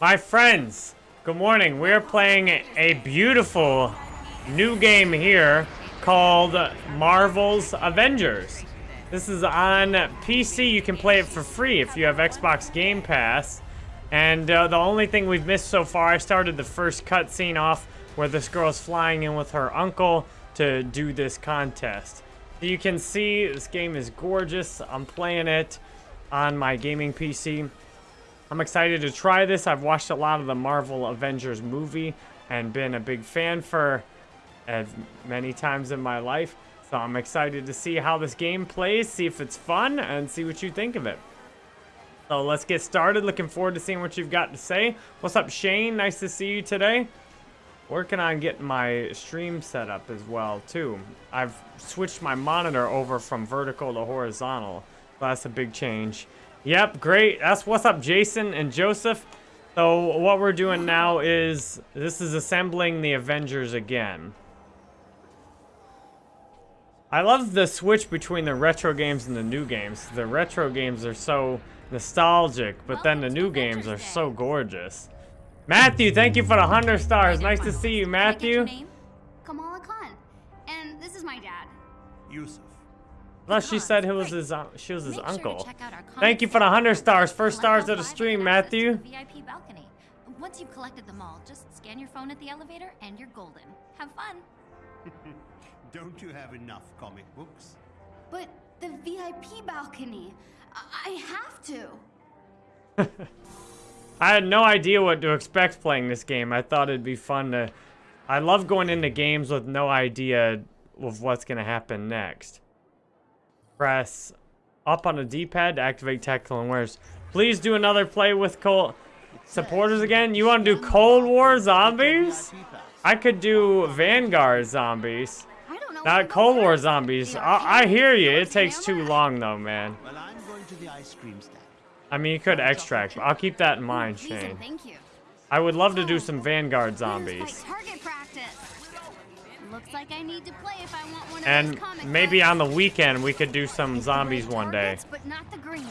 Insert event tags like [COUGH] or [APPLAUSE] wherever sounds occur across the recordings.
My friends, good morning. We're playing a beautiful new game here called Marvel's Avengers. This is on PC. You can play it for free if you have Xbox Game Pass. And uh, the only thing we've missed so far, I started the first cutscene off where this girl's flying in with her uncle to do this contest. You can see this game is gorgeous. I'm playing it on my gaming PC. I'm excited to try this. I've watched a lot of the Marvel Avengers movie and been a big fan for as many times in my life. So I'm excited to see how this game plays, see if it's fun, and see what you think of it. So let's get started. Looking forward to seeing what you've got to say. What's up, Shane? Nice to see you today. Working on getting my stream set up as well, too. I've switched my monitor over from vertical to horizontal. that's a big change. Yep, great. That's what's up, Jason and Joseph. So what we're doing now is, this is assembling the Avengers again. I love the switch between the retro games and the new games. The retro games are so nostalgic, but then the new games are so gorgeous. Matthew, thank you for the 100 stars. Nice to see you, Matthew. Kamala Khan. And this is my dad. Yusuf. Plus, she said he was his, uh, she was his Make uncle. Sure Thank you for the 100 stars. First stars of the stream, Matthew. VIP balcony. Once you've collected them all, just scan your phone at the elevator and you're golden. Have fun. [LAUGHS] Don't you have enough comic books? But the VIP balcony. I, I have to. [LAUGHS] I had no idea what to expect playing this game. I thought it'd be fun to... I love going into games with no idea of what's going to happen next. Press up on the D-pad to activate tactical And awareness. Please do another play with Cold... Supporters again? You want to do Cold War Zombies? I could do Vanguard Zombies. Not Cold War zombies. I, I hear you. It takes too long, though, man. I'm going to the ice cream stand. I mean, you could extract, but I'll keep that in mind, Shane. I would love to do some Vanguard zombies. And maybe on the weekend we could do some zombies one day. But not the green.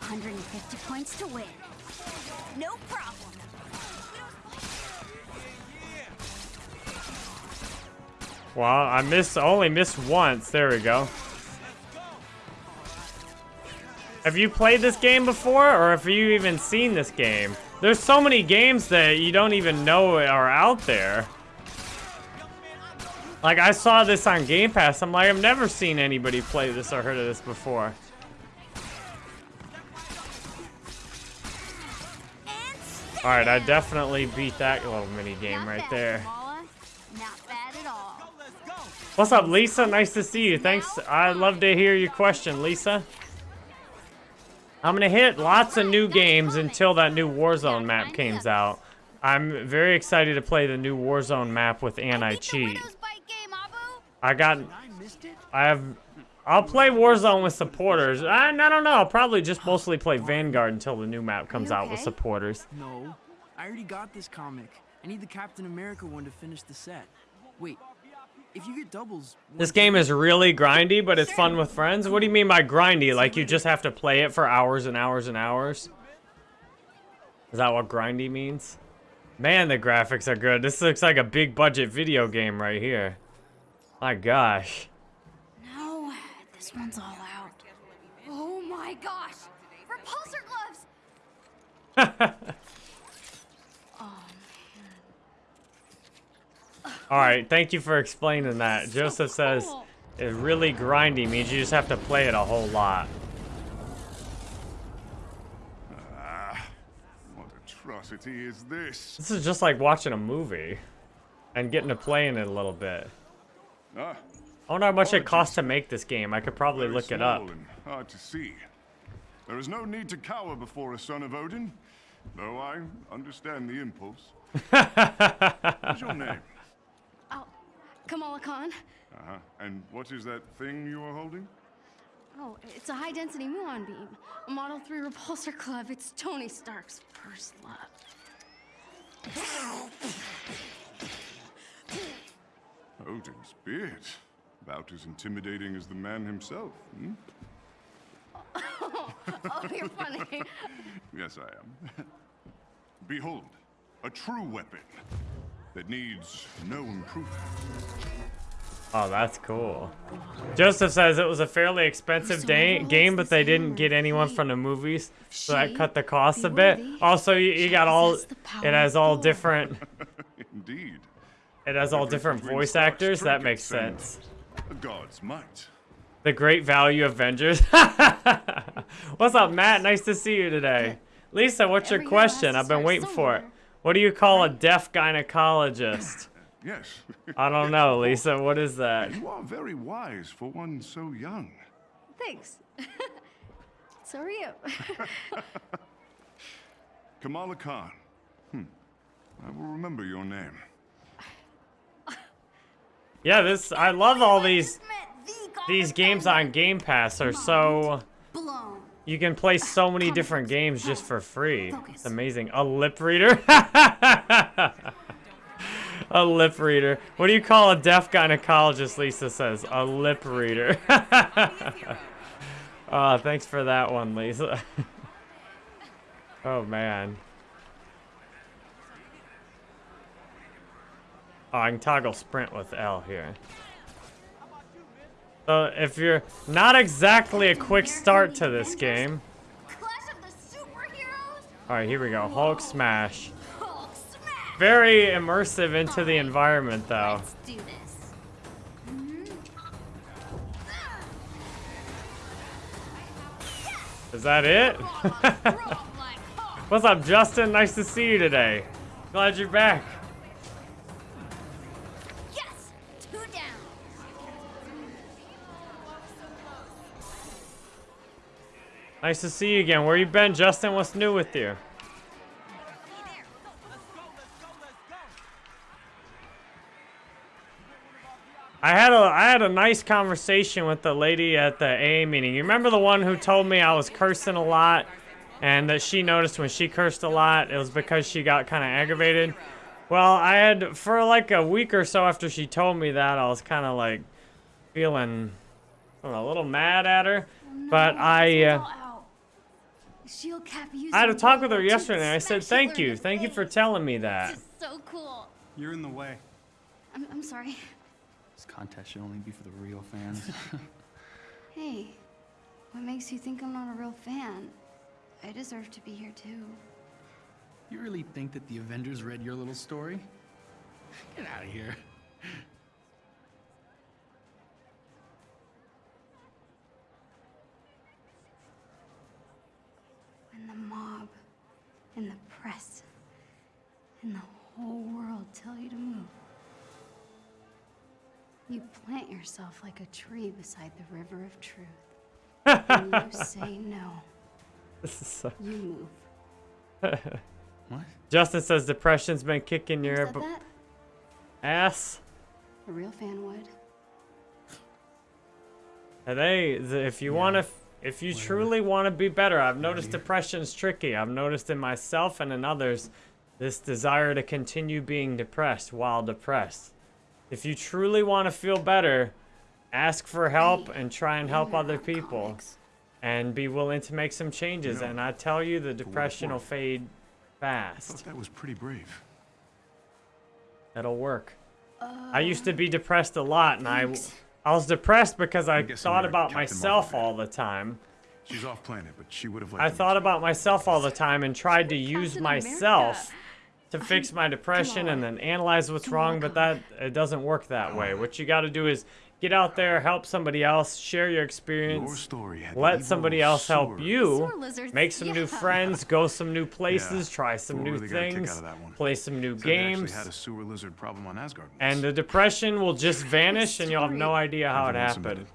150 points to win. No problem. Well, I missed, only missed once. There we go. Have you played this game before, or have you even seen this game? There's so many games that you don't even know are out there. Like, I saw this on Game Pass. I'm like, I've never seen anybody play this or heard of this before. Alright, I definitely beat that little mini game right there. What's up, Lisa? Nice to see you. Thanks. I'd love to hear your question, Lisa. I'm going to hit lots of new games until that new Warzone map comes out. I'm very excited to play the new Warzone map with anti-cheat. I got... I have... I'll play Warzone with supporters. I, I don't know. I'll probably just mostly play Vanguard until the new map comes out with supporters. No. I already got this comic. I need the Captain America one to finish the set. Wait, if you get doubles... This game is really grindy, but it's fun with friends? What do you mean by grindy? Like you just have to play it for hours and hours and hours? Is that what grindy means? Man, the graphics are good. This looks like a big budget video game right here. My gosh. No, this one's all out. Oh my gosh! Repulsor gloves! [LAUGHS] oh man. Alright, thank you for explaining that. Joseph says it's really grindy means you just have to play it a whole lot. Ah, what atrocity is this? This is just like watching a movie and getting to play in it a little bit. Ah, I wonder how much it costs to make this game. I could probably look it up. And hard to see. There is no need to cower before a son of Odin, though I understand the impulse. [LAUGHS] What's your name? Oh, Kamala Khan. Uh-huh. And what is that thing you are holding? Oh, it's a high-density muon beam. A Model 3 repulsor club. It's Tony Stark's first love. Odin's beard. About as intimidating as the man himself, hmm? oh, [LAUGHS] oh, you're funny. [LAUGHS] yes, I am. [LAUGHS] Behold, a true weapon that needs no improvement. Oh, that's cool. Joseph says it was a fairly expensive day, game, but they didn't get anyone from the movies, so that cut the cost a bit. Also, you, you got all, possess the power it has all different, Indeed, it has all different voice actors. That makes sense. god's might. The Great Value Avengers. [LAUGHS] What's up, Matt? Nice to see you today. Lisa, what's your Every hero has question? I've been waiting for it. What do you call a deaf gynecologist? [LAUGHS] Yes, [LAUGHS] I don't know, Lisa. What is that? you are very wise for one so young. Thanks. so are you. Kamala Khan. Hmm. I will remember your name. Yeah, this I love all these these games on Game Pass are so you can play so many different games just for free. It's amazing. A lip reader? [LAUGHS] a lip reader. What do you call a deaf gynecologist, Lisa says? A lip reader. oh, [LAUGHS] thanks for that one, Lisa. [LAUGHS] oh man. Oh, I can toggle sprint with L here. So if you're not exactly a quick start to this game. Clash of the Superheroes? All right, here we go. Hulk smash. Very immersive into the environment though. Let's do this. Is that it? [LAUGHS] What's up, Justin? Nice to see you today. Glad you're back. Nice to see you again. Where you been, Justin? What's new with you? I had a I had a nice conversation with the lady at the AA meeting. You remember the one who told me I was cursing a lot and that she noticed when she cursed a lot it was because she got kind of aggravated. Well, I had for like a week or so after she told me that I was kind of like feeling know, a little mad at her. But I uh, I had a talk with her yesterday and I said thank you. Thank you for telling me that. Just so cool. You're in the way. I'm, I'm sorry. This contest should only be for the real fans. [LAUGHS] [LAUGHS] Hey, what makes you think I'm not a real fan? I deserve to be here too. you really think that the Avengers read your little story? Get out of here. When the mob and the press and the whole world tell you to move, you plant yourself like a tree beside the river of truth. and you [LAUGHS] say no. This is so- You move. [LAUGHS] What? Justin says depression's been kicking Who your that? ass. A real fan would. And they, th- if you want to, if you truly want to be better, I've noticed depression's tricky. I've noticed in myself and in others this desire to continue being depressed while depressed. If you truly want to feel better, ask for help and try and help other people and be willing to make some changes. know, And I tell you, the depression will worth. fade I fast. thought that was pretty brave. That'll work. I used to be depressed a lot, and thanks. I was depressed because I thought about Captain myself Marvel, all the time. She's off planet, but she would have liked I thought about myself all the time and tried to use myself America. to fix my depression and then analyze what's wrong, but that it doesn't work that way. What you got to do is get out there, help somebody else, share your Your experience, story let somebody else help you, lizards, make some new friends, go some new places, Yeah, try some Thor new really got a kick things, out of that one. play some new Said they actually games, had a sewer lizard problem on Asgard. and the depression will just [LAUGHS] vanish and you'll have no idea how it Everyone happened.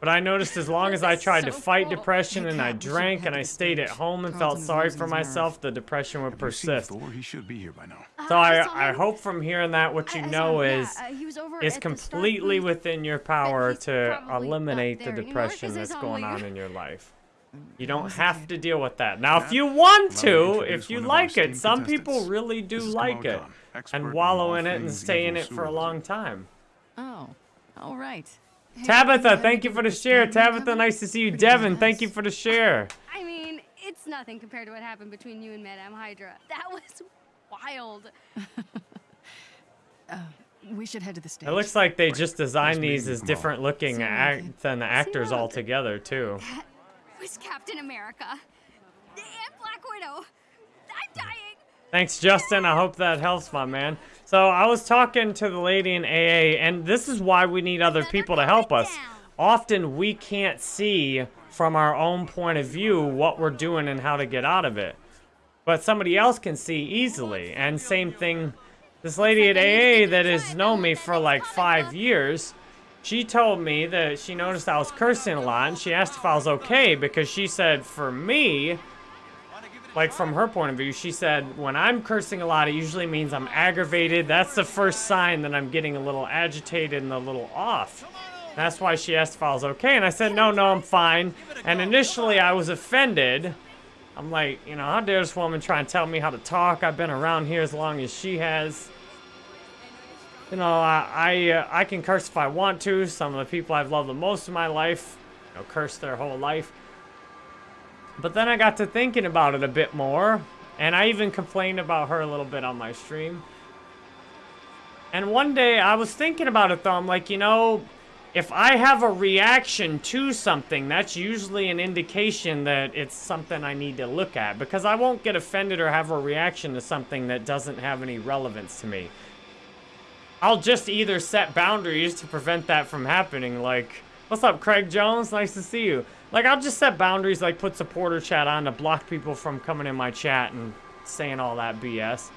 Submitted. But I noticed as long as I tried to fight cool. depression and I Cat, we should've drank and I stayed at home and felt sorry for myself, the depression would Have you seen persist. He should be here by now. So Uh, I, saw I hope from hearing that what you I- I know him, yeah, is uh, he was over it's at the Stark completely booth. within your power to eliminate the there, you know, depression 'cause I that's going on in your life. Mm, You don't have to deal with that. Now, if you want to to, if you one of our like it, some people really do like it and wallow in it and stay in it for a long time. Oh, all right. Tabitha, thank you for the share. Tabitha, nice to see you. Devin, thank you for the share. I mean, it's nothing compared to what happened between you and Madame Hydra. That was wild. [LAUGHS] Uh, we should head to the stage. It looks like they just designed these as different looking See act than the actors you. all together too. was Captain America. And Black Widow. I'm dying. Thanks, Justin. I hope that helps, my man. So I was talking to the lady in AA, and this is why we need other people to help us. Often we can't see from our own point of view what we're doing and how to get out of it. But somebody else can see easily. And same thing, this lady at AA that has known me for like five years, she told me that she noticed I was cursing a lot, and she asked if I was okay because she said, for me, like from her point of view, she said, when I'm cursing a lot, it usually means I'm aggravated. That's the first sign that I'm getting a little agitated and a little off. That's why she asked if I was okay, and I said, no, no, I'm fine. And initially, I was offended. I'm like, you know, how dare this woman try and tell me how to talk? I've been around here as long as she has. You know, I I, uh, I can curse if I want to. Some of the people I've loved the most in my life, you know, curse their whole life. But then I got to thinking about it a bit more, and I even complained about her a little bit on my stream. And one day I was thinking about it though, I'm like, you know, if I have a reaction to something, that's usually an indication that it's something I need to look at. Because I won't get offended or have a reaction to something that doesn't have any relevance to me. I'll just either set boundaries to prevent that from happening, like, what's up, Craig Jones? Nice to see you. Like, I'll just set boundaries, like put supporter chat on to block people from coming in my chat and saying all that BS.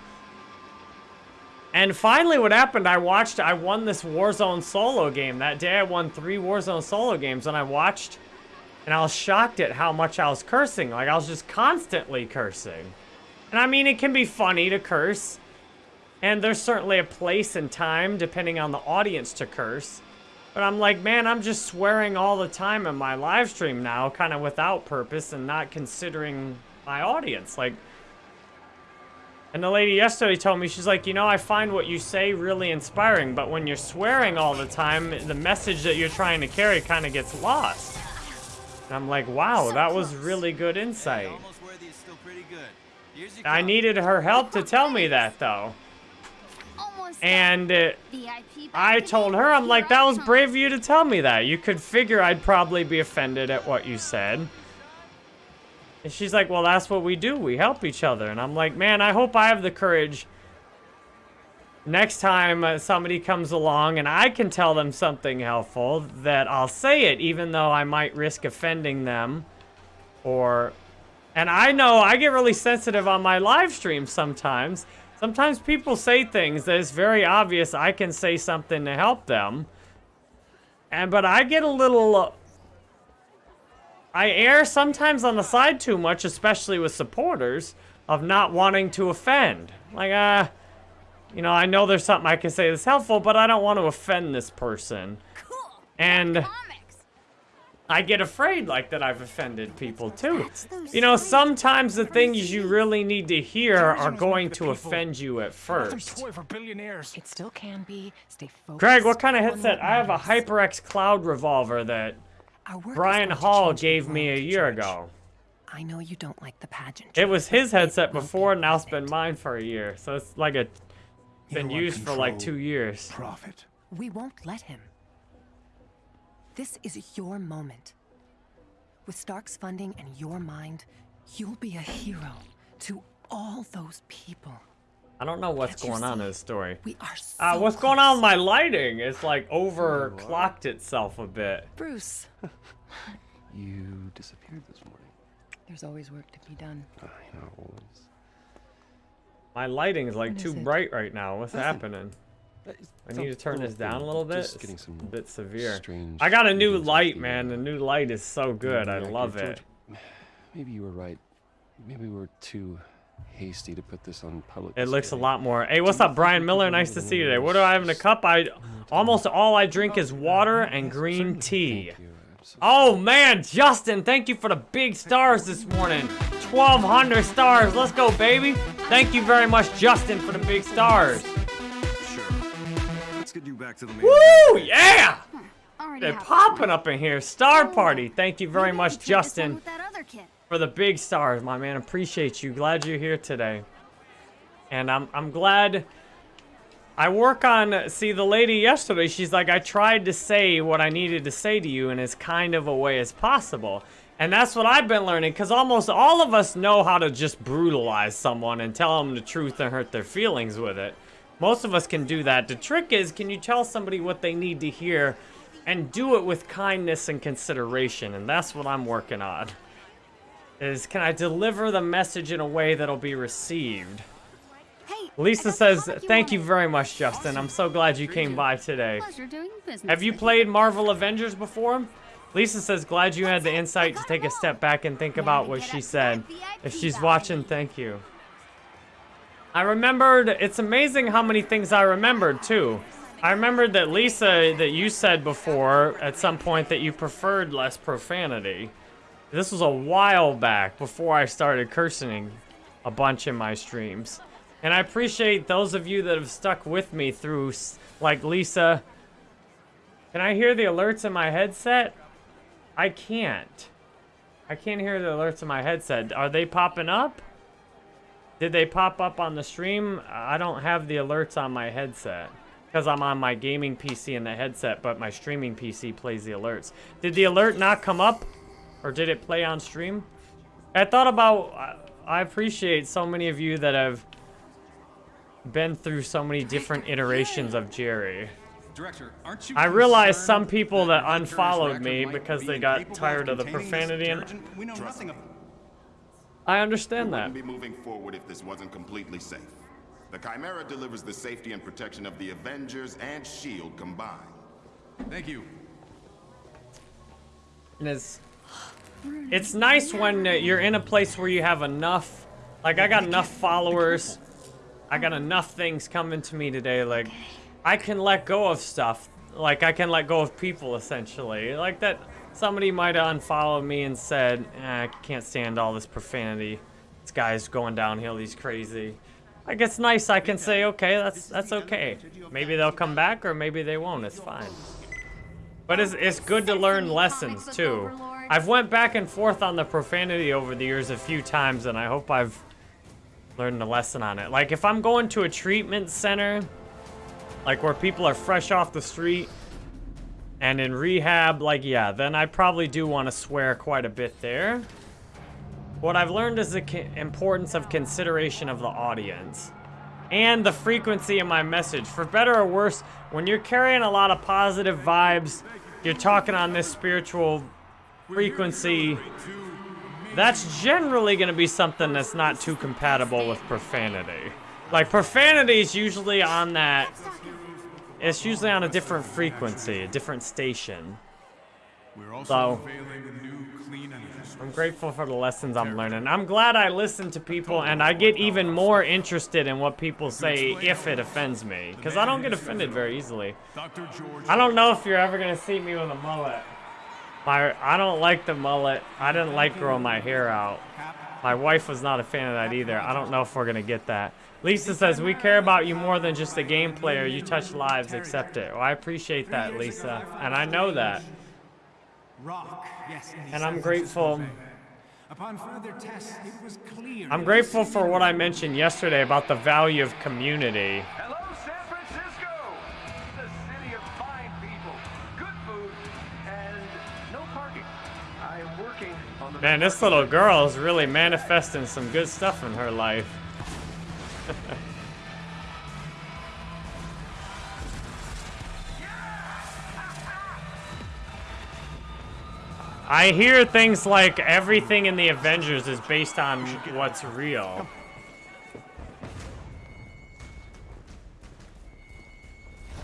And finally, what happened, I watched, I won this Warzone solo game. That day, I won three Warzone solo games, and I watched, and I was shocked at how much I was cursing. Like, I was just constantly cursing. And I mean, it can be funny to curse, and there's certainly a place and time, depending on the audience, to curse. But I'm like, man, I'm just swearing all the time in my live stream now, kind of without purpose and not considering my audience. Like, and the lady yesterday told me, she's like, you know, I find what you say really inspiring, but when you're swearing all the time, the message that you're trying to carry kind of gets lost. And I'm like, wow, that was really good insight. Almost worthy is still pretty good. Here's your I needed her help to tell me that, though. And uh, I told her, I'm like, that was brave of you to tell me that. You could figure I'd probably be offended at what you said. And she's like, well, that's what we do. We help each other. And I'm like, man, I hope I have the courage next time uh, somebody comes along and I can tell them something helpful that I'll say it, even though I might risk offending them. Or, and I know I get really sensitive on my live stream sometimes. Sometimes people say things that it's very obvious I can say something to help them. And, but I get a little, uh, I err sometimes on the side too much, especially with supporters, of not wanting to offend. Like, uh, you know, I know there's something I can say that's helpful, but I don't want to offend this person. Cool. And. I get afraid like that I've offended people too. You know, sometimes the things you really need to hear are going to offend you at first. It still can be. Stay focused. Craig, what kind of headset? I have a. HyperX Cloud revolver that Our work is Brian Hall gave me a year ago. I know you don't like the pageant. It was his headset won't be before, now it's been mine for a year. So it's like a been used for like two years. Profit. We won't let him. This is your moment. With Stark's funding and your mind, you'll be a hero to all those people. I don't know what's Can't going on in this story. We are so Uh, what's going on with my lighting? It's like overclocked itself a bit. Bruce? [LAUGHS] You disappeared this morning. There's always work to be done. I know. Always. My lighting is like What too it? bright right now. What's Nothing. happening? It's I need to turn this down a little bit. Just It's getting some a bit severe. strange I got a new light, man. uh, The new light is so good. I reactor. love George, it. [SIGHS] Maybe you were right. Maybe we were too hasty to put this on public. It looks a lot more. Hey, what's up, Brian Miller? Nice to see you today. What do I have in a cup? I almost all I drink is water and green tea. Thank you. I'm so Oh man, Justin, thank you for the big stars this morning. 1,200 stars. Let's go, baby. Thank you very much, Justin, for the big stars. Back to the main. Woo! Yeah! Already They're popping up in here. Star oh. party. Thank you very Maybe much, can trade this one Justin. With that other kid. for the big stars, my man. Appreciate you. Glad you're here today. And I'm I'm glad I work on see the lady yesterday, she's like, I tried to say what I needed to say to you in as kind of a way as possible. And that's what I've been learning, because almost all of us know how to just brutalize someone and tell them the truth and hurt their feelings with it. Most of us can do that. The trick is, can you tell somebody what they need to hear and do it with kindness and consideration? And that's what I'm working on. Is can I deliver the message in a way that'll be received? Lisa says, the comic you thank you very much, Justin. I'm so glad you came by today. Pleasure doing business Have you played Marvel Avengers before? Lisa says, glad you had the insight to take a step back and think about what she said. If she's watching, thank you. I remembered, it's amazing how many things I remembered too. I remembered that Lisa, that you said before at some point that you preferred less profanity. This was a while back before I started cursing a bunch in my streams. And I appreciate those of you that have stuck with me through, like Lisa. Can I hear the alerts in my headset? I can't. I can't hear the alerts in my headset. Are they popping up? Did they pop up on the stream? I don't have the alerts on my headset. Because I'm on my gaming PC in the headset, but my streaming PC plays the alerts. Did the alert not come up? Or did it play on stream? I thought about... I- I appreciate so many of you that have been through so many different iterations of Jerry. Director, aren't you I realize some people that Hunter's unfollowed me because be they got tired of the containing this profanity and detergent? We know nothing of I understand that. wouldn't be moving forward if this wasn't completely safe. The Chimera delivers the safety and protection of the Avengers and S.H.I.E.L.D. Combined. Thank you. And it's it's nice when uh, you're in a place where you have enough like I got enough followers. I got enough things coming to me today like I can let go of stuff. Like I can let go of people essentially. Like that somebody might have unfollowed me and said, eh, I can't stand all this profanity. This guy's going downhill, he's crazy. I guess nice I can say, okay, that's that's okay. Maybe they'll come back or maybe they won't, it's fine. But it's, it's good to learn lessons too. I've went back and forth on the profanity over the years a few times and I hope I've learned a lesson on it. Like if I'm going to a treatment center, like where people are fresh off the street and in rehab, like yeah, then I probably do want to swear quite a bit there. What I've learned is the importance of consideration of the audience and the frequency of my message. For better or worse, when you're carrying a lot of positive vibes, you're talking on this spiritual frequency, that's generally going to be something that's not too compatible with profanity. Like, profanity is usually on that, it's usually on a different frequency, a different station. We're also So- new clean I'm grateful for the lessons I'm learning. I'm glad I listen to people and I get even more interested in what people say if it offends me. Because I don't get offended very easily. I don't know if you're ever going to see me with a mullet. My, I don't like the mullet. I didn't like growing my hair out. My wife was not a fan of that either. I don't know if we're going to get that. Lisa says, we care about you more than just a game player. You touch lives, accept it. Well, I appreciate that, Lisa. And I know that. Rock, yes. And I'm grateful. Upon further tests, it was clear. I'm grateful for what I mentioned yesterday about the value of community. Hello, San Francisco, the city of fine people, good food, and no parking. I am working on the. Man, this little girl is really manifesting some good stuff in her life. [LAUGHS] I hear things like everything in the Avengers is based on what's real.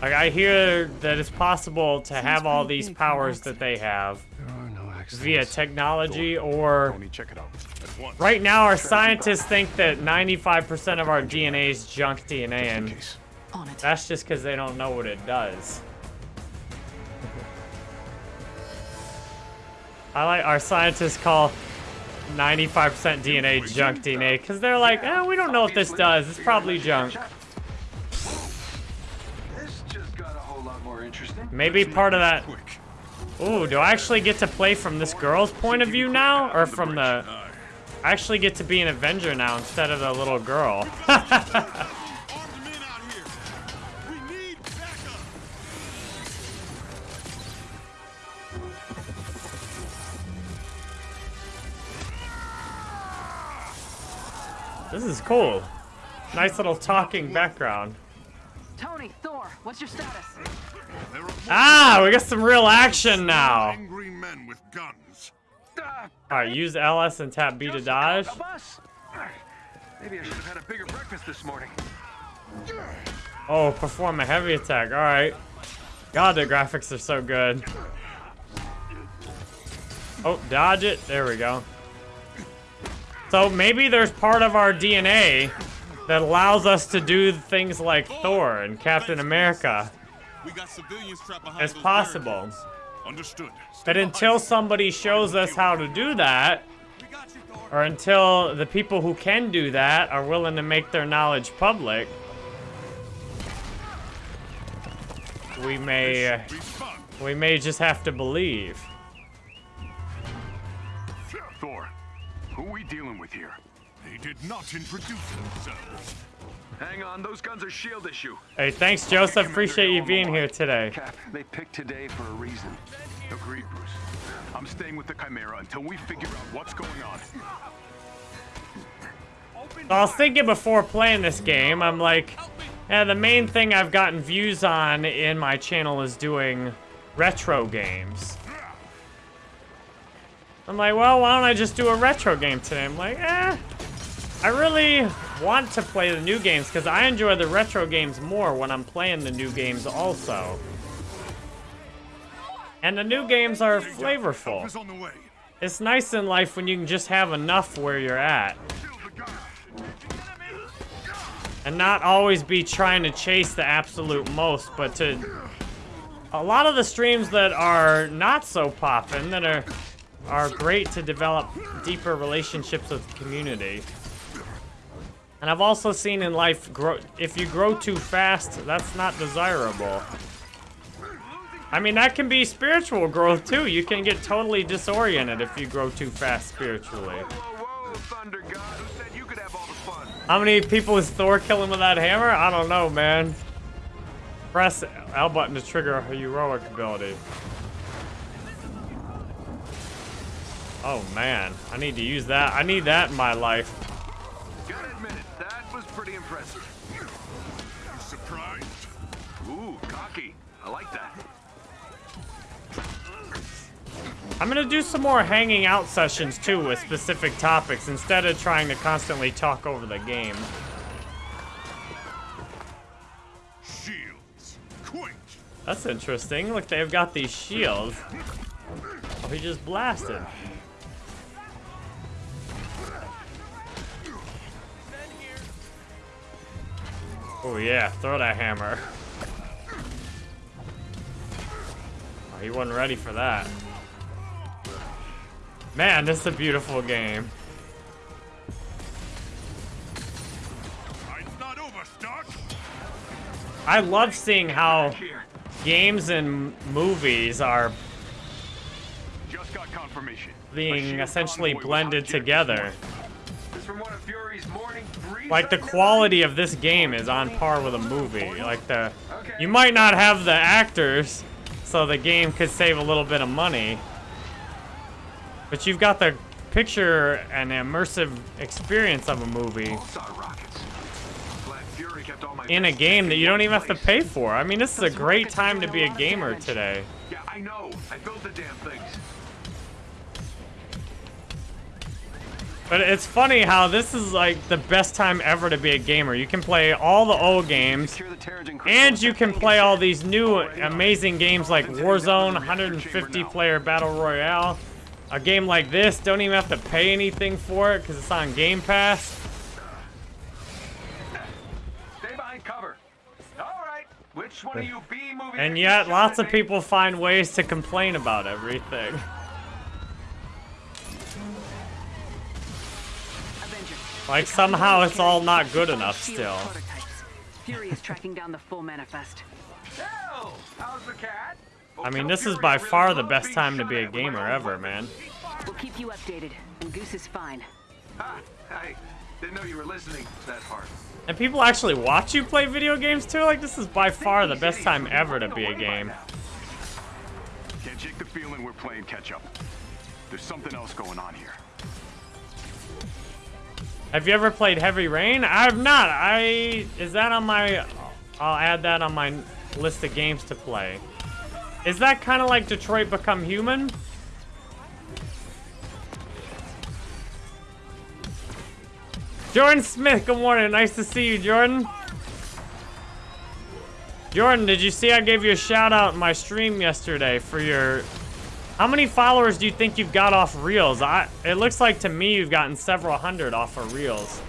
Like I hear that it's possible to have all these powers that they have There are no accidents. via technology or Tony, check it out. At once. right now our scientists think that 95% of our DNA is junk DNA and Case. On it. that's just because they don't know what it does. I like our scientists call 95% DNA junk DNA because they're like, eh, we don't know what this does. It's probably junk. This just got a whole lot more interesting. Maybe part of that. Quick. Ooh, do I actually get to play from this girl's point of view now, or from the? I actually get to be an Avenger now instead of the little girl. [LAUGHS] this is cool. Nice little talking background. Tony, Thor, what's your status? Ah, we got some real action now. Angry men with guns. Alright, use LS and tap B to dodge. Maybe I should have had a bigger breakfast this morning. Oh, perform a heavy attack. Alright. God, the graphics are so good. Oh, dodge it. There we go. So maybe there's part of our DNA that allows us to do things like Thor and Captain America. We got civilians trapped behind It's those possible. Understood. But until somebody shows us how to do that, or until the people who can do that are willing to make their knowledge public, we may uh, we may just have to believe. Thor, who are we dealing with here? They did not introduce themselves. Hang on, those guns are shield issue. Hey, thanks, Joseph. Appreciate you being here today. Cap, they picked today for a reason. Agreed, Bruce. I'm staying with the Chimera until we figure out what's going on. I was thinking before playing this game, I'm like, yeah, the main thing I've gotten views on in my channel is doing retro games. I'm like, well, why don't I just do a retro game today? I'm like, eh, I really want to play the new games because I enjoy the retro games more when I'm playing the new games also. And the new games are flavorful. Is on the way. It's nice in life when you can just have enough where you're at. And not always be trying to chase the absolute most, but to... A lot of the streams that are not so poppin', that are are great to develop deeper relationships with the community. And I've also seen in life, grow, if you grow too fast, that's not desirable. I mean, that can be spiritual growth too. You can get totally disoriented if you grow too fast spiritually. How many people is Thor killing with that hammer? I don't know, man. Press L button to trigger a heroic ability. Oh man, I need to use that. I need that in my life. Pretty impressive. Surprised? Ooh, cocky. I like that. I'm gonna do some more hanging out sessions too with specific topics instead of trying to constantly talk over the game. Shields. Quick. That's interesting. Look, they've got these shields. Oh, he just blasted. Oh yeah, throw that hammer. Oh, he wasn't ready for that. Man, this is a beautiful game. It's not over, Stark. I love seeing how games and movies are Just got confirmation. being essentially blended together. Like the quality of this game is on par with a movie. Like the, you might not have the actors, so the game could save a little bit of money. But you've got the picture and immersive experience of a movie in a game that you don't even have to pay for. I mean, this is a great time to be a gamer today. Yeah, I know. I built the damn things. But it's funny how this is like the best time ever to be a gamer. You can play all the old games, and you can play all these new oh, amazing games like Warzone, 150 player Battle Royale. A game like this, don't even have to pay anything for it because it's on Game Pass. Stay behind cover. All right. Which one of you B movie? And yet, lots of people find ways to complain about everything. [LAUGHS] Like somehow it's all not good enough still. Fury is tracking down the full manifest. How's the cat? I mean, this is by far the best time to be a gamer ever, man. We'll keep you updated, and Goose is fine. Ha! I didn't know you were listening that hard. And people actually watch you play video games too? Like, this is by far the best time ever to be a game. Can't shake the feeling we're playing catch up. There's something else going on here. Have you ever played Heavy Rain? I have not. I is that on my? I'll add that on my list of games to play. Is that kind of like Detroit Become Human? Jordan Smith, good morning. Nice to see you, Jordan. Jordan, did you see I gave you a shout out in my stream yesterday for your... How many followers do you think you've got off Reels? I, it looks like to me you've gotten several hundred off of Reels.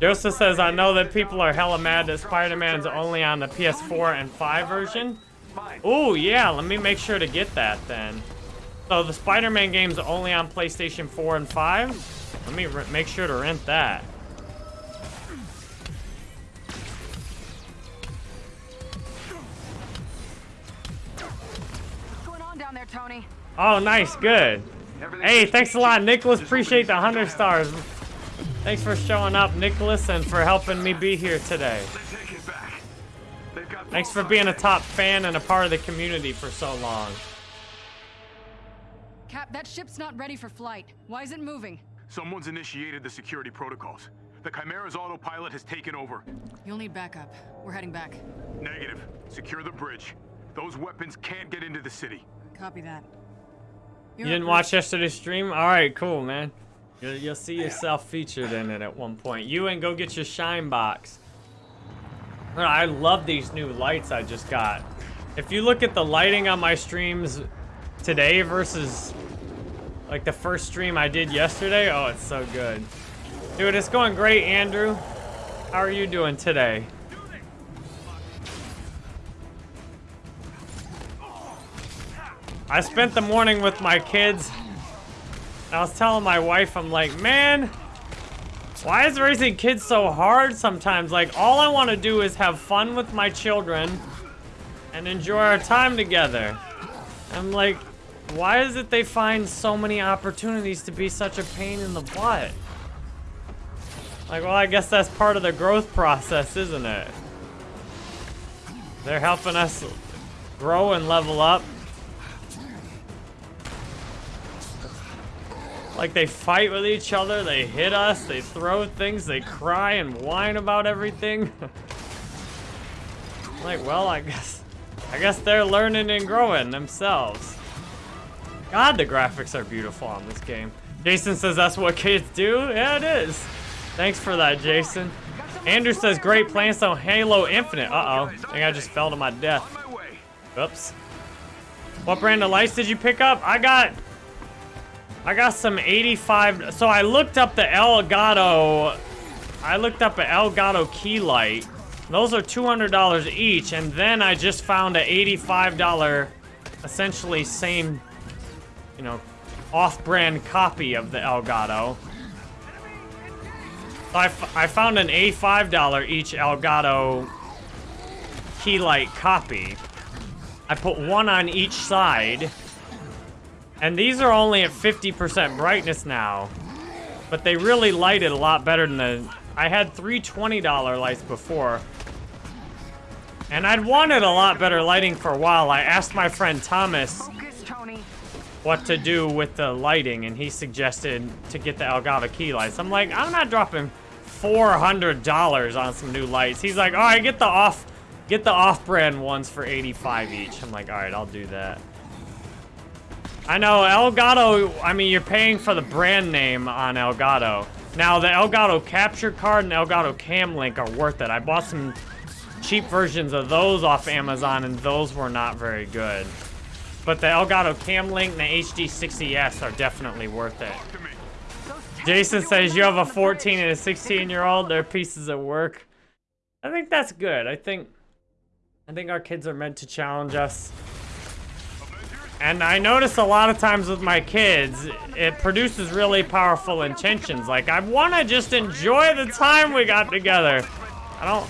Joseph says, I know that people are hella mad that Spider-Man's only on the PS4 and 5 version. Oh, yeah, let me make sure to get that then. So the Spider-Man game's only on PlayStation 4 and 5? Let me make sure to rent that. Oh, nice, good. Hey, thanks a lot, Nicholas. Appreciate the 100 stars. Thanks for showing up, Nicholas, and for helping me be here today. Thanks for being a top fan and a part of the community for so long. Cap, that ship's not ready for flight. Why is it moving? Someone's initiated the security protocols. The Chimera's autopilot has taken over. You'll need backup. We're heading back. Negative. Secure the bridge. Those weapons can't get into the city. Copy that. You didn't watch yesterday's stream? All right, cool, man. You'll, you'll see yourself featured in it at one point. You and go get your shine box. I love these new lights I just got. If you look at the lighting on my streams today versus like the first stream I did yesterday, oh, it's so good. Dude, it's going great, Andrew. How are you doing today? I spent the morning with my kids. I was telling my wife, I'm like, man, why is raising kids so hard sometimes? Like, all I want to do is have fun with my children and enjoy our time together. I'm like, why is it they find so many opportunities to be such a pain in the butt? Like, well, I guess that's part of the growth process, isn't it? They're helping us grow and level up. Like they fight with each other, they hit us, they throw things, they cry and whine about everything. [LAUGHS] like, well, I guess, I guess they're learning and growing themselves. God, the graphics are beautiful on this game. Jason says that's what kids do. Yeah, it is. Thanks for that, Jason. Andrew says great plans on Halo Infinite. Uh-oh. I think I just fell to my death. Oops. What brand of lights did you pick up? I got I got some 85. So I looked up the Elgato. I looked up an Elgato key light. Those are $200 each. And then I just found an $85, essentially same, you know, off-brand copy of the Elgato. So I, I found an $85 each Elgato key light copy. I put one on each side. And these are only at 50% brightness now. But they really light it a lot better than the... I had three $20 lights before. And I'd wanted a lot better lighting for a while. I asked my friend Thomas what to do with the lighting, and he suggested to get the Elgato key lights. I'm like, I'm not dropping $400 on some new lights. He's like, all right, get the off, get the off-brand ones for 85 each. I'm like, all right, I'll do that. I know, Elgato, I mean, you're paying for the brand name on Elgato. Now, the Elgato Capture Card and Elgato Cam Link are worth it. I bought some cheap versions of those off Amazon, and those were not very good. But the Elgato Cam Link and the HD60S are definitely worth it. Jason says you have a 14 and a 16 year old. They're pieces of work. I think that's good. I think, I think our kids are meant to challenge us. And I notice a lot of times with my kids, it produces really powerful intentions. Like, I want to just enjoy the time we got together. I don't...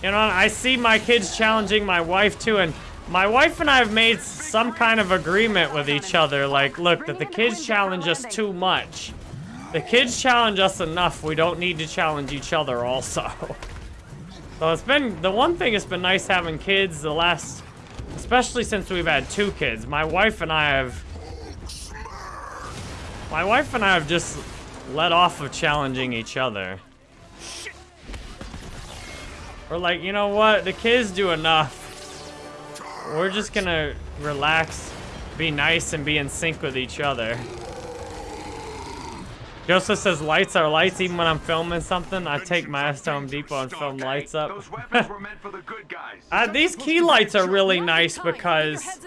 You know, I see my kids challenging my wife too, and My wife and I have made some kind of agreement with each other, like, look, that the kids challenge us too much. The kids challenge us enough, we don't need to challenge each other also. [LAUGHS] So it's been, the one thing it's been nice having kids the last, especially since we've had two kids. My wife and I have, my wife and I have just let off of challenging each other. We're like, you know what, the kids do enough. We're just gonna relax, be nice, and be in sync with each other. Joseph says lights are lights even when I'm filming something. I take my ass to Home Depot and film lights up. [LAUGHS] uh, these key lights are really nice because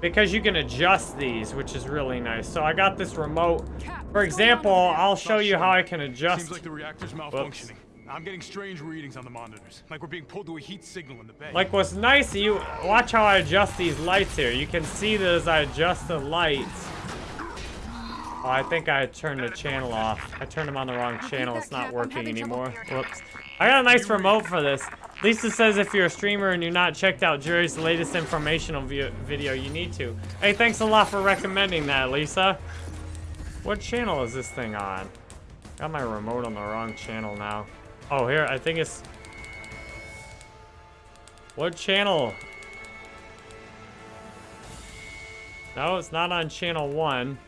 because you can adjust these, which is really nice. So I got this remote. For example, I'll show you how I can adjust. Seems like the reactor's malfunctioning. I'm getting strange readings on the monitors, like we're being pulled to a heat signal in the bay. Like what's nice, you watch how I adjust these lights here. You can see that as I adjust the lights. Oh, I think I turned the channel off. I turned them on the wrong channel. It's not working anymore. Whoops. I got a nice remote for this. Lisa says if you're a streamer and you're not checked out Jerry's latest informational video, you need to. Hey, thanks a lot for recommending that, Lisa. What channel is this thing on? Got my remote on the wrong channel now. Oh, here, I think it's... What channel? No, it's not on channel one.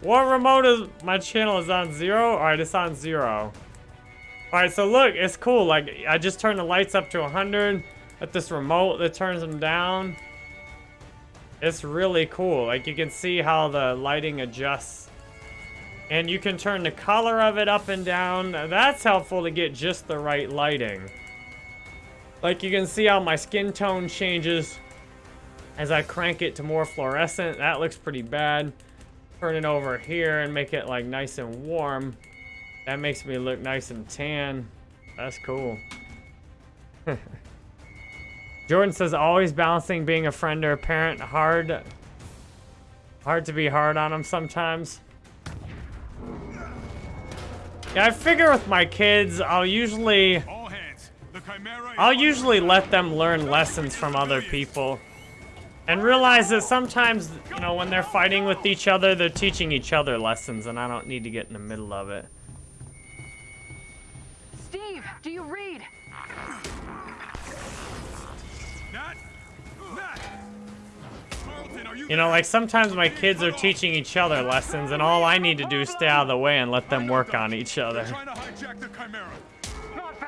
What remote is... My channel is on zero? Alright, it's on zero. Alright, so look, it's cool. Like, I just turned the lights up to 100 at this remote that turns them down. It's really cool. Like, you can see how the lighting adjusts. And you can turn the color of it up and down. That's helpful to get just the right lighting. Like, you can see how my skin tone changes as I crank it to more fluorescent. That looks pretty bad turn it over here and make it like nice and warm. That makes me look nice and tan. That's cool. [LAUGHS] Jordan says, always balancing being a friend or a parent. Hard, hard to be hard on them sometimes. Yeah, I figure with my kids, I'll usually... I'll usually let them learn lessons from other people. And realize that sometimes, you know, when they're fighting with each other, they're teaching each other lessons, and I don't need to get in the middle of it. Steve, do you read? You know, like sometimes my kids are teaching each other lessons, and all I need to do is stay out of the way and let them work on each other.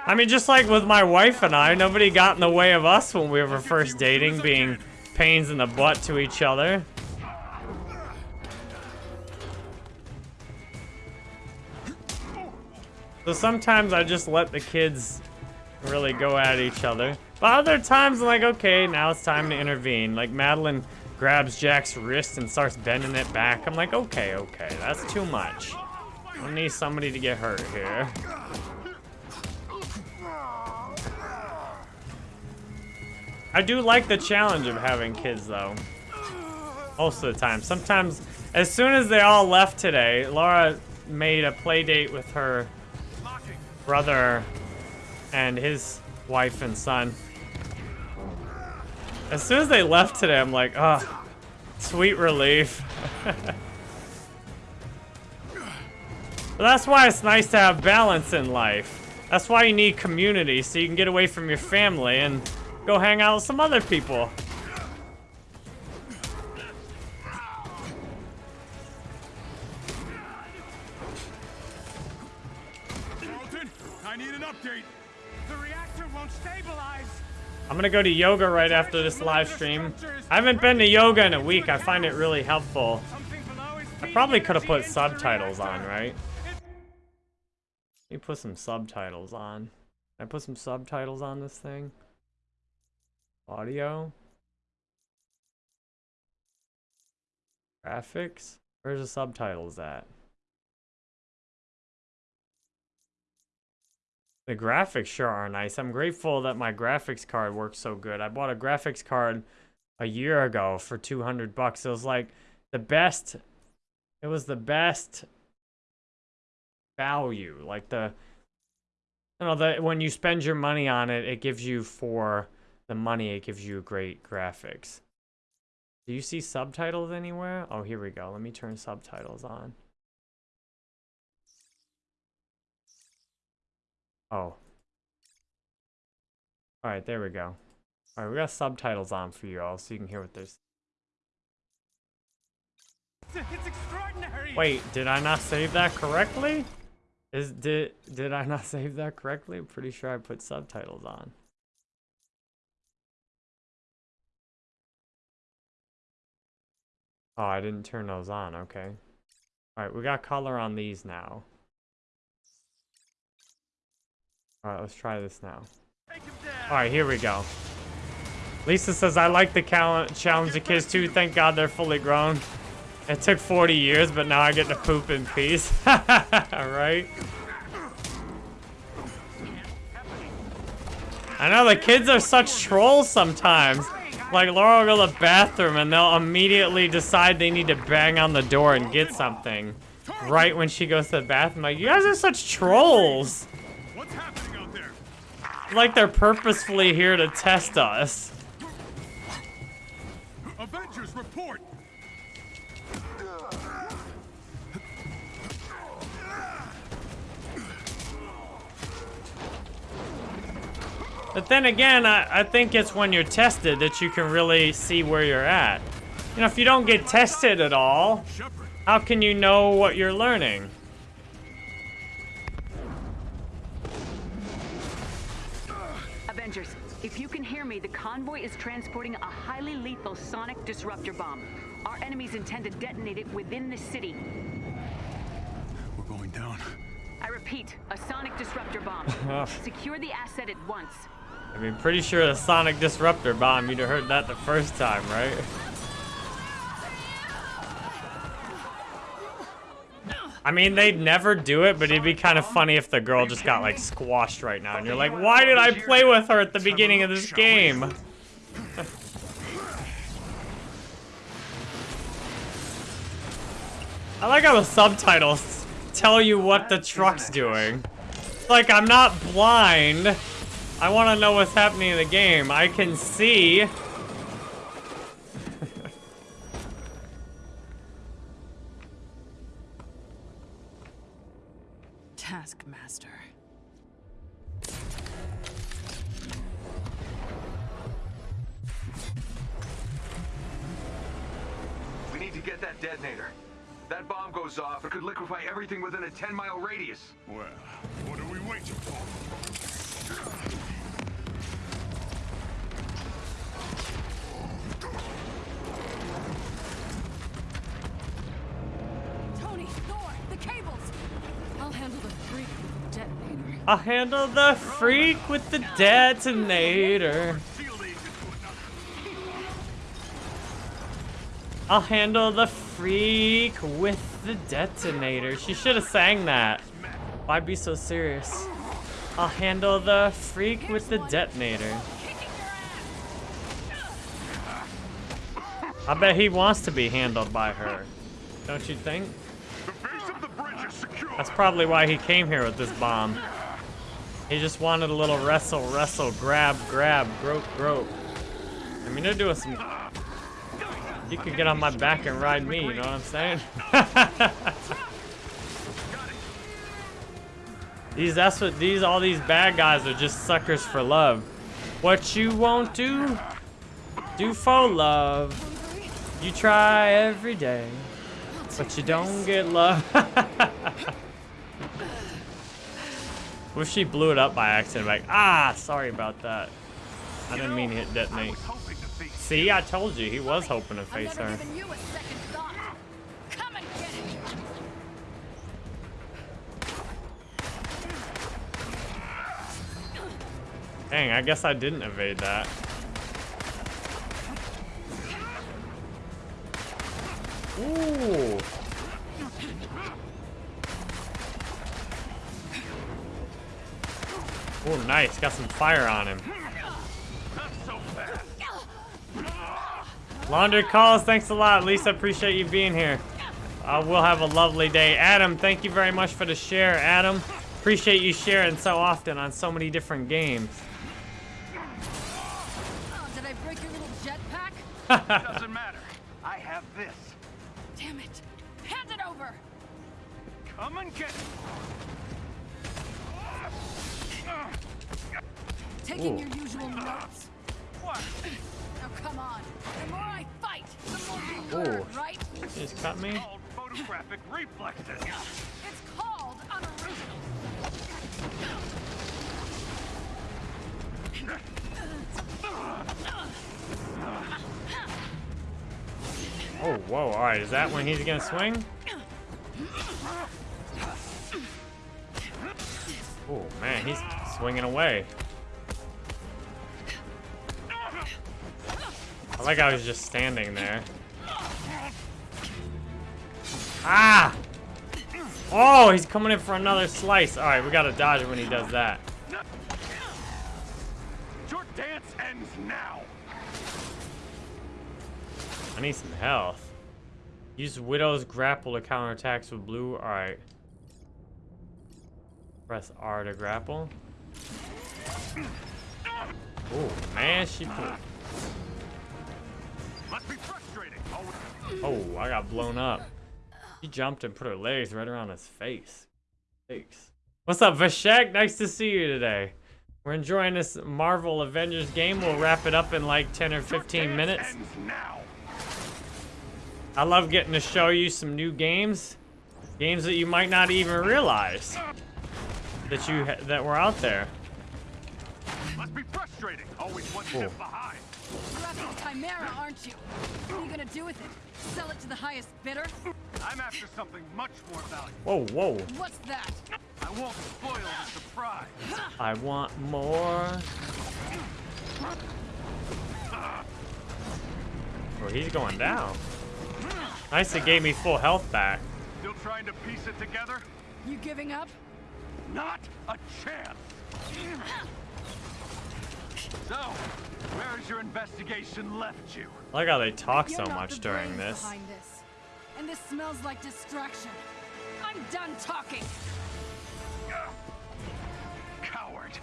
I mean, just like with my wife and I, nobody got in the way of us when we were first dating, being pains in the butt to each other. So sometimes I just let the kids really go at each other. But other times I'm like, okay, now it's time to intervene. Like Madeline grabs Jack's wrist and starts bending it back. I'm like, okay, okay, that's too much. I need somebody to get hurt here. I do like the challenge of having kids, though. Most of the time. Sometimes, as soon as they all left today, Laura made a play date with her brother and his wife and son. As soon as they left today, I'm like, oh, sweet relief. [LAUGHS] that's why it's nice to have balance in life. That's why you need community, so you can get away from your family and go hang out with some other people. Carlton, I need an update. The reactor won't stabilize. I'm gonna go to yoga right after this live stream. I haven't been to yoga in a week. I find it really helpful. I probably could have put subtitles on, right? Let me put some subtitles on. Can I put some subtitles on this thing? Audio? Graphics? Where's the subtitles at? The graphics sure are nice. I'm grateful that my graphics card works so good. I bought a graphics card a year ago for 200 bucks. It was like the best, it was the best value. Like the, you know, the, when you spend your money on it, it gives you for the money, it gives you great graphics. Do you see subtitles anywhere? Oh, here we go. Let me turn subtitles on. Oh. Alright, there we go. Alright, we got subtitles on for you all so you can hear what there's. It's extraordinary. Wait, did I not save that correctly? Is did did I not [LAUGHS] save that correctly? I'm pretty sure I put subtitles on. Oh, I didn't turn those on. Okay. Alright, we got color on these now. Alright, let's try this now. Alright, here we go. Lisa says, I like the challenge the kids too. Thank God they're fully grown. It took 40 years, but now I get to poop in peace. [LAUGHS] Alright. I know, the kids are such trolls sometimes. Like, Laura will go to the bathroom and they'll immediately decide they need to bang on the door and get something. Right when she goes to the bathroom. Like, you guys are such trolls. What's happening out there? Like they're purposefully here to test us. Avengers report. But then again, I, I think it's when you're tested that you can really see where you're at. You know, if you don't get tested at all, how can you know what you're learning? Avengers, if you can hear me, the convoy is transporting a highly lethal sonic disruptor bomb. Our enemies intend to detonate it within the city. We're going down. I repeat, a sonic disruptor bomb. [LAUGHS] Secure the asset at once. I mean, pretty sure the sonic disruptor bomb, you'd have heard that the first time, right? I mean, they'd never do it, but it'd be kind of funny if the girl just got, like, squashed right now. And you're like, why did I play with her at the beginning of this game? I like how the subtitles tell you what the truck's doing. Like, I'm not blind. I want to know what's happening in the game. I can see. Taskmaster. We need to get that detonator. That bomb goes off, it could liquefy everything within a 10-mile radius. Well, what are we waiting for? I'll handle the freak with the detonator. I'll handle the freak with the detonator. She should have sang that. Why be so serious? I'll handle the freak with the detonator. I bet he wants to be handled by her. Don't you think? That's probably why he came here with this bomb. He just wanted a little wrestle, wrestle, grab, grab, grope, grope. I mean, they're doing some... You could get on my back and ride me, you know what I'm saying? [LAUGHS] these, that's what, these, all these bad guys are just suckers for love. What you won't do, do for love. You try every day, but you don't get love. [LAUGHS] what if she blew it up by accident? Like, ah, sorry about that. I didn't mean to hit detonate. See, I told you, he was hoping to face her. Dang, I guess I didn't evade that. Ooh. Oh, nice. Got some fire on him. Laundry calls, thanks a lot. Lisa, appreciate you being here. Uh, we'll have a lovely day. Adam, thank you very much for the share. Adam, appreciate you sharing so often on so many different games. Doesn't matter. I [LAUGHS] when he's gonna swing? Oh man, he's swinging away. I like I was just standing there. Ah! Oh, he's coming in for another slice. All right, we gotta dodge when he does that. Your dance ends now. I need some health. Use Widow's grapple to counter attacks with blue. All right. Press R to grapple. Oh man, she put. Must be frustrating. Oh, oh, I got blown up. She jumped and put her legs right around his face. Thanks. What's up, Vashek? Nice to see you today. We're enjoying this Marvel Avengers game. We'll wrap it up in like 10 or 15 minutes. Ends now. I love getting to show you some new games. Games that you might not even realize that you ha that were out there. Must be frustrating. Always one step behind. You're after Chimera, aren't you? What are you gonna do with it? Sell it to the highest bidder? I'm after something much more valuable. Whoa, whoa. What's that? I won't spoil the surprise. I want more. Oh, he's going down. Nice, it gave me full health back. Still trying to piece it together? You giving up? Not a chance. So, where has your investigation left you? I like how they talk You're so not much the during this. Behind this. And this smells like distraction. I'm done talking. Coward.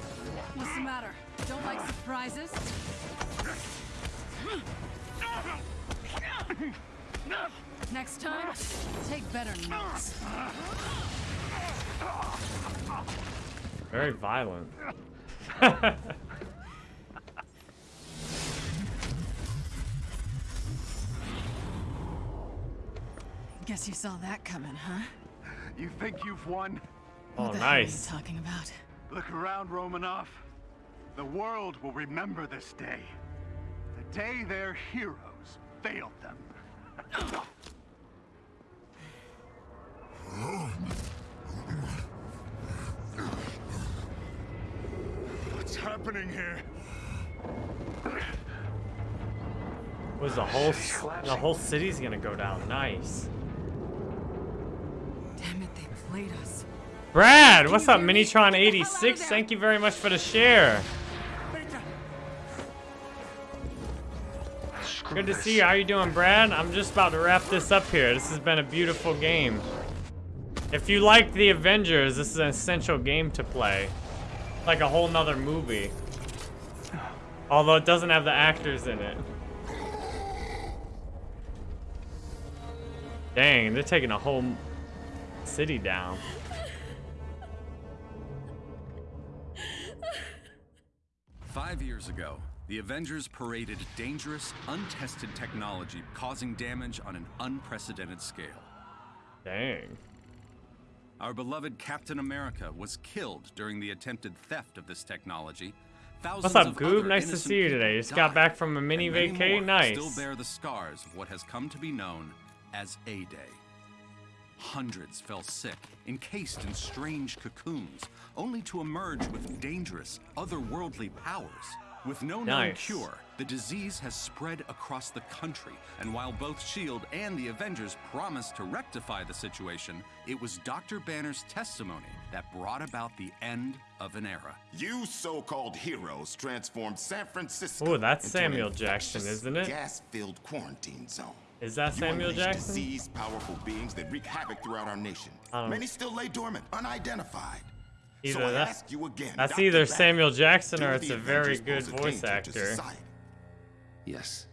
What's the matter? Don't like surprises? [LAUGHS] Next time, take better notes. Very violent. Guess you saw that coming, huh? You think you've won? Oh, What the hell are you talking about? Look around, Romanoff. The world will remember this day. The day their heroes failed them. What's happening here? Was the whole the whole city's gonna go down? Nice. Damn it, they played us. Brad, what's up, Minitron86? Thank you very much for the share. Good to see you. How you doing, Brad? I'm just about to wrap this up here. This has been a beautiful game. If you like the Avengers, this is an essential game to play. Like a whole nother movie. Although it doesn't have the actors in it. Dang, they're taking a whole city down. Five years ago, the Avengers paraded dangerous, untested technology causing damage on an unprecedented scale. Dang. Our beloved Captain America was killed during the attempted theft of this technology. Thousands What's up, Goob? Nice to see you today. Just got died, back from a mini vacay. Nice. Still bear the scars of what has come to be known as A-Day. Hundreds fell sick, encased in strange cocoons, only to emerge with dangerous, otherworldly powers. With no known cure, the disease has spread across the country, and while both S.H.I.E.L.D. And the Avengers promised to rectify the situation, it was Dr. Banner's testimony that brought about the end of an era. You so-called heroes transformed San Francisco Ooh, that's into an Samuel Jackson, isn't it? Gas-filled quarantine zone. Is that You Samuel unleashed Jackson? Disease, powerful beings that wreak havoc throughout our nation. Many still lay dormant, unidentified. Either so I that- ask you again, That's Dr. either Samuel Jackson or it's a very good voice danger to actor. society? Yes.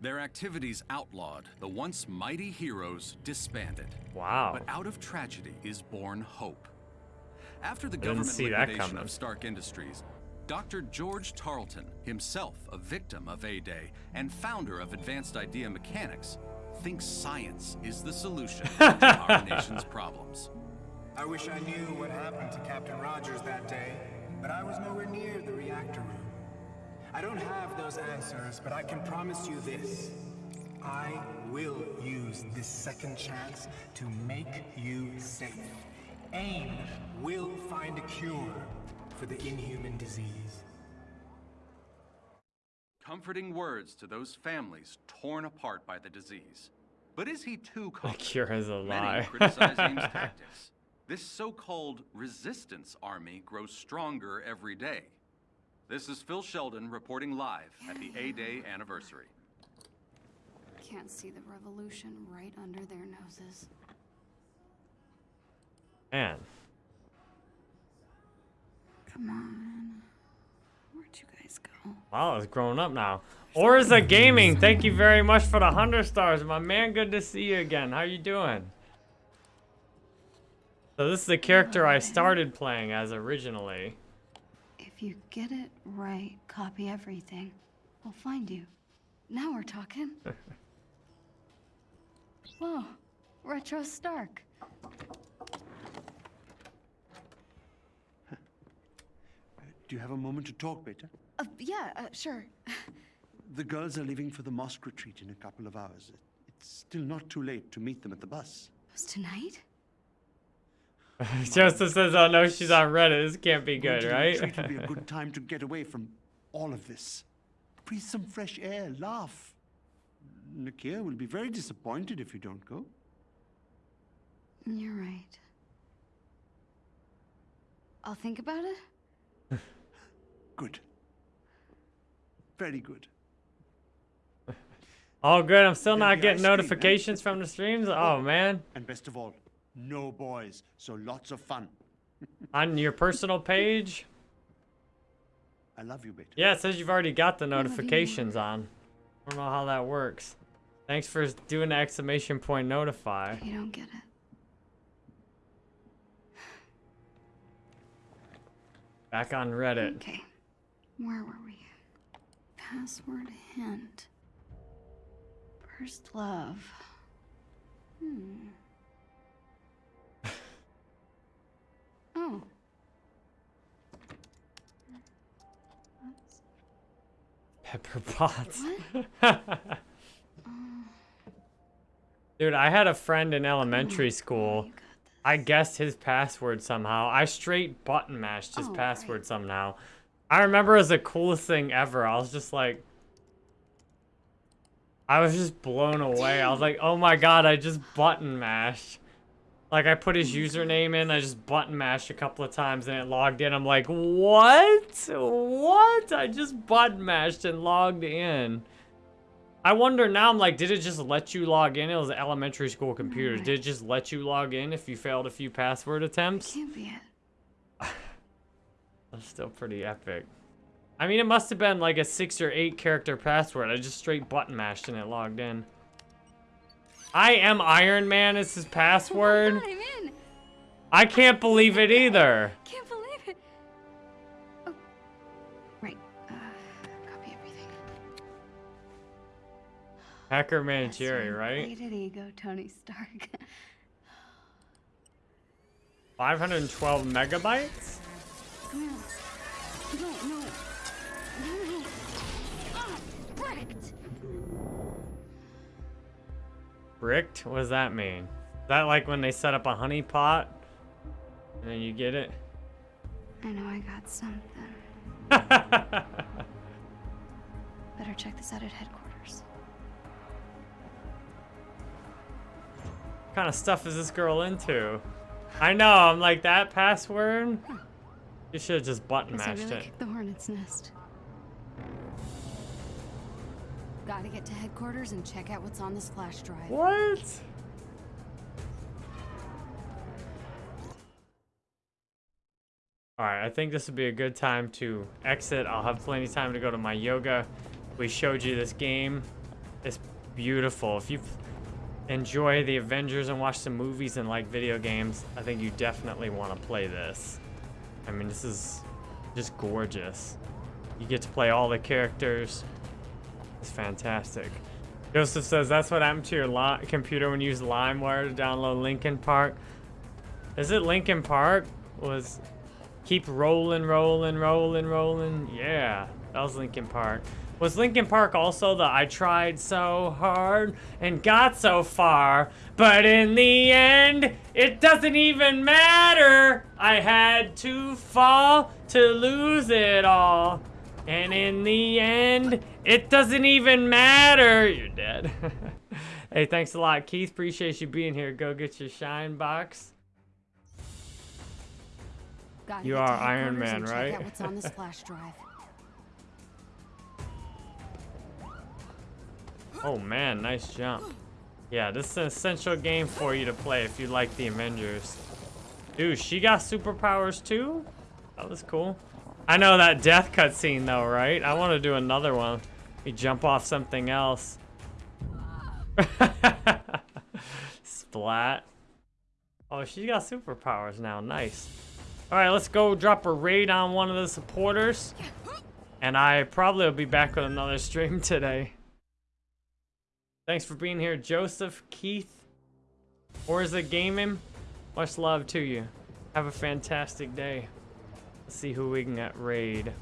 Their activities outlawed, the once mighty heroes disbanded. Wow. But out of tragedy is born hope. After the Didn't government see liquidation coming. of Stark Industries, Dr. George Tarleton, himself a victim of A-Day and founder of Advanced Idea Mechanics, thinks science is the solution to [LAUGHS] our nation's problems. I wish I knew what happened to Captain Rogers that day, but I was nowhere near the reactor room. I don't have those answers, but I can promise you this. I will use this second chance to make you safe. AIM will find a cure for the inhuman disease. Comforting words to those families torn apart by the disease. But is he too [LAUGHS] confident? cure is a Many lie. criticize AIM's [LAUGHS] tactics. This so-called resistance army grows stronger every day. This is Phil Sheldon reporting live at the A-Day anniversary. Can't see the revolution right under their noses. Man. Come on. Where'd you guys go? Wow, it's grown up now. Orza Gaming, thank you very much for the 100 stars. My man, good to see you again. How you doing? So this is the character I started playing as originally. If you get it right, copy everything. We'll find you. Now we're talking. [LAUGHS] Whoa, Retro Stark. Do you have a moment to talk, Beta? Uh, yeah, uh, sure. The girls are leaving for the mosque retreat in a couple of hours. It's still not too late to meet them at the bus. Was tonight? [LAUGHS] Justice says, oh no, she's on Reddit. This can't be good, right? retreat will be a [LAUGHS] good time to get away from all of this. Breathe some fresh air, laugh. Nakia will be very disappointed if you don't go. You're right. I'll think about it. [LAUGHS] Good. Very good. All good. I'm still There'll not getting ice cream, eh? notifications from the streams. Oh man. And best of all, no boys, so lots of fun. [LAUGHS] On your personal page? I love you, Beta. Yeah, it says you've already got the love you more. notifications on. I don't know how that works. Thanks for doing the exclamation point notify. You don't get it. Back on Reddit. Okay. Where were we? Password hint. First love. Hmm. Oh. Pepper Potts. [LAUGHS] Dude, I had a friend in elementary school. I guessed his password somehow. I straight button mashed his Oh, password somehow. I remember it was the coolest thing ever. I was just like, I was just blown away. I was like, oh my god, I just button mashed. Like I put his username in, I just button mashed a couple of times and it logged in. I'm like, what? What? I just button mashed and logged in. I wonder now, I'm like, did it just let you log in? It was elementary school computers. Did it just let you log in if you failed a few password attempts? Can't be it. [SIGHS] That's still pretty epic. I mean, it must have been like a six or eight character password. I just straight button mashed and it logged in. I am Iron Man is his password. I'm in. I can't believe it either. Can't believe it. Oh. Right. Uh, copy everything. Hacker Man Jerry, right? Rated ego, Tony Stark. 512 megabytes? No, no. No, Bricked? What does that mean? Is that like when they set up a honey pot? And then you get it? I know I got something. [LAUGHS] Better check this out at headquarters. What kind of stuff is this girl into? I know, I'm like, that password? Hmm. You should have just button I mashed really it. kicked the hornet's nest. Gotta get to headquarters and check out what's on this flash drive. What? Alright, I think this would be a good time to exit. I'll have plenty of time to go to my yoga. We showed you this game. It's beautiful. If you enjoy the Avengers and watch some movies and like video games, I think you definitely want to play this. I mean, this is just gorgeous. You get to play all the characters. It's fantastic. Joseph says that's what happened to your computer when you used LimeWire to download Linkin Park. Is it Linkin Park? Was keep rolling, rolling, rolling, rolling? Yeah, that was Linkin Park. Was Linkin Park also the I tried so hard and got so far, but in the end, it doesn't even matter. I had to fall to lose it all. And in the end, it doesn't even matter. You're dead. [LAUGHS] hey, thanks a lot, Keith. Appreciate you being here. Go get your shine box. Gotta you are Iron Man, right? What's on this flash [LAUGHS] drive. Oh man, nice jump. Yeah, this is an essential game for you to play if you like the Avengers. Dude, she got superpowers too? That was cool. I know that death cutscene though, right? I want to do another one. You jump off something else. [LAUGHS] Splat. Oh, she's got superpowers now. Nice. All right, let's go drop a raid on one of the supporters. And I probably will be back with another stream today. Thanks for being here, Joseph, Keith, or is it gaming? Much love to you. Have a fantastic day. Let's see who we can raid.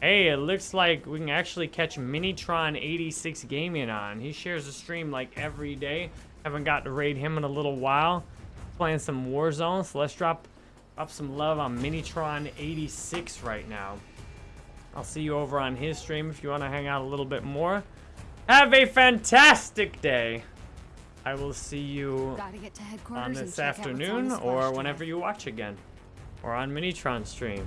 Hey, it looks like we can actually catch Minitron86 Gaming on. He shares a stream like every day. Haven't got to raid him in a little while. Playing some Warzone, so let's drop, drop some love on Minitron86 right now. I'll see you over on his stream if you want to hang out a little bit more. Have a fantastic day. I will see you Gotta get to on this what's on afternoon or whenever you watch again. Or on Minitron stream.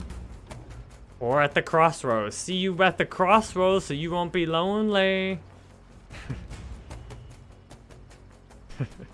Or at the crossroads. See you at the crossroads so you won't be lonely. [LAUGHS]